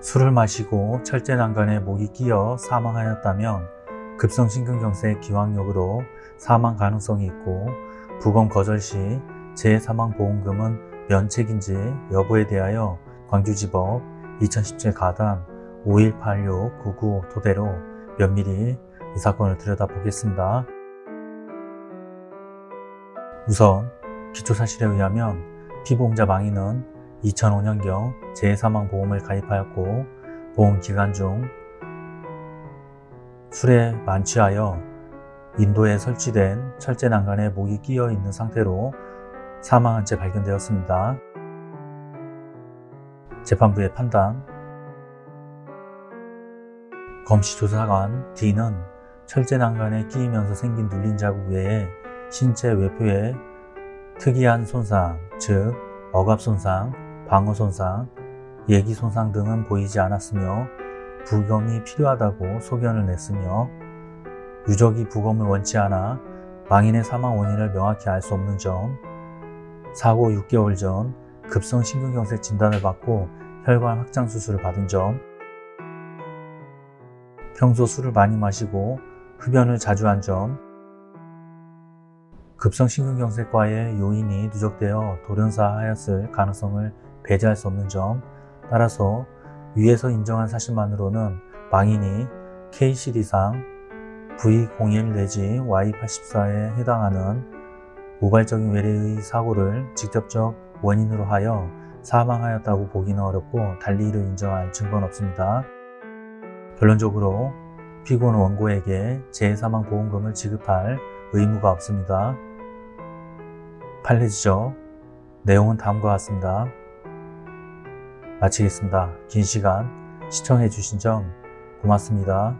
술을 마시고 철제난간에 목이 끼어 사망하였다면 급성심근경색 기왕력으로 사망 가능성이 있고 부검 거절 시 재사망보험금은 면책인지 여부에 대하여 광주지법 2017 가단 518699 토대로 면밀히 이 사건을 들여다보겠습니다. 우선 기초사실에 의하면 피보험자 망인은 2005년경 재사망보험을 가입하였고 보험기간 중 술에 만취하여 인도에 설치된 철제 난간에 목이 끼어 있는 상태로 사망한 채 발견되었습니다. 재판부의 판단 검시조사관 D는 철제 난간에 끼이면서 생긴 눌린 자국 외에 신체 외표에 특이한 손상, 즉 억압 손상, 방어 손상, 예기 손상 등은 보이지 않았으며 부검이 필요하다고 소견을 냈으며 유족이 부검을 원치 않아 망인의 사망 원인을 명확히 알 수 없는 점 사고 6개월 전 급성 심근경색 진단을 받고 혈관 확장 수술을 받은 점 평소 술을 많이 마시고 흡연을 자주 한 점, 급성 심근경색과의 요인이 누적되어 돌연사하였을 가능성을 배제할 수 없는 점, 따라서 위에서 인정한 사실만으로는 망인이 KCD상 V01 내지 Y84에 해당하는 우발적인 외래의 사고를 직접적 원인으로 하여 사망하였다고 보기는 어렵고 달리 이를 인정할 증거는 없습니다. 결론적으로 피고는 원고에게 재사망보험금을 지급할 의무가 없습니다. 판례 지적 내용은 다음과 같습니다. 마치겠습니다. 긴 시간 시청해 주신 점 고맙습니다.